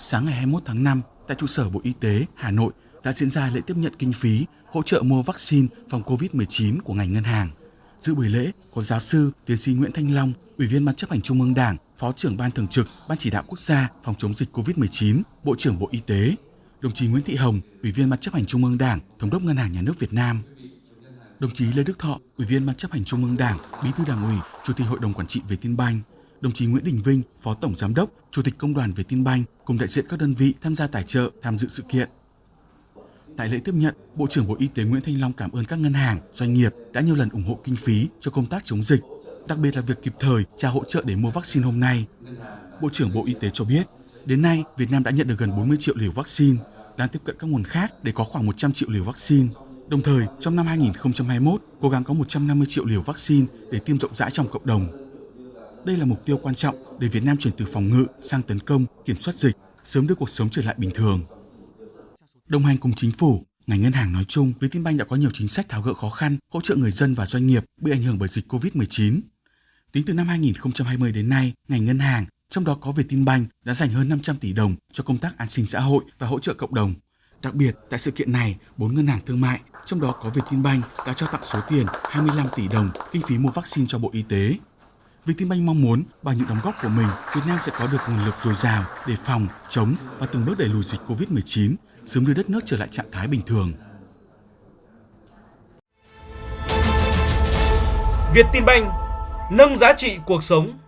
Sáng ngày 21 tháng 5, tại trụ sở Bộ Y tế Hà Nội đã diễn ra lễ tiếp nhận kinh phí hỗ trợ mua vaccine phòng COVID-19 của ngành ngân hàng. Dự buổi lễ có giáo sư tiến sĩ Nguyễn Thanh Long, Ủy viên Ban chấp hành Trung ương Đảng, Phó trưởng Ban Thường trực Ban Chỉ đạo Quốc gia phòng chống dịch COVID-19, Bộ trưởng Bộ Y tế, đồng chí Nguyễn Thị Hồng, Ủy viên Ban chấp hành Trung ương Đảng, Thống đốc Ngân hàng Nhà nước Việt Nam, đồng chí Lê Đức Thọ, Ủy viên Ban chấp hành Trung ương Đảng, Bí thư Đảng ủy, Chủ tịch Hội đồng quản trị Vietinbank, đồng chí Nguyễn Đình Vinh, Phó Tổng Giám đốc, Chủ tịch Công đoàn Vietinbank cùng đại diện các đơn vị tham gia tài trợ tham dự sự kiện. Tại lễ tiếp nhận, Bộ trưởng Bộ Y tế Nguyễn Thanh Long cảm ơn các ngân hàng, doanh nghiệp đã nhiều lần ủng hộ kinh phí cho công tác chống dịch, đặc biệt là việc kịp thời trả hỗ trợ để mua vaccine hôm nay. Bộ trưởng Bộ Y tế cho biết, đến nay Việt Nam đã nhận được gần 40 triệu liều vaccine, đang tiếp cận các nguồn khác để có khoảng 100 triệu liều vaccine. Đồng thời, trong năm 2021, cố gắng có 150 triệu liều vaccine để tiêm rộng rãi trong cộng đồng. Đây là mục tiêu quan trọng để Việt Nam chuyển từ phòng ngự sang tấn công, kiểm soát dịch, sớm đưa cuộc sống trở lại bình thường. Đồng hành cùng chính phủ, ngành ngân hàng nói chung, Vietinbank đã có nhiều chính sách tháo gỡ khó khăn, hỗ trợ người dân và doanh nghiệp bị ảnh hưởng bởi dịch COVID-19. Tính từ năm 2020 đến nay, ngành ngân hàng, trong đó có Vietinbank đã dành hơn 500 tỷ đồng cho công tác an sinh xã hội và hỗ trợ cộng đồng. Đặc biệt, tại sự kiện này, bốn ngân hàng thương mại, trong đó có Vietinbank đã trao tặng số tiền 25 tỷ đồng kinh phí mua vaccine cho Bộ Y tế. Vietinbank mong muốn bằng những đóng góp của mình, Việt Nam sẽ có được nguồn lực dồi dào để phòng, chống và từng bước đẩy lùi dịch COVID-19, sớm đưa đất nước trở lại trạng thái bình thường. Vietinbank nâng giá trị cuộc sống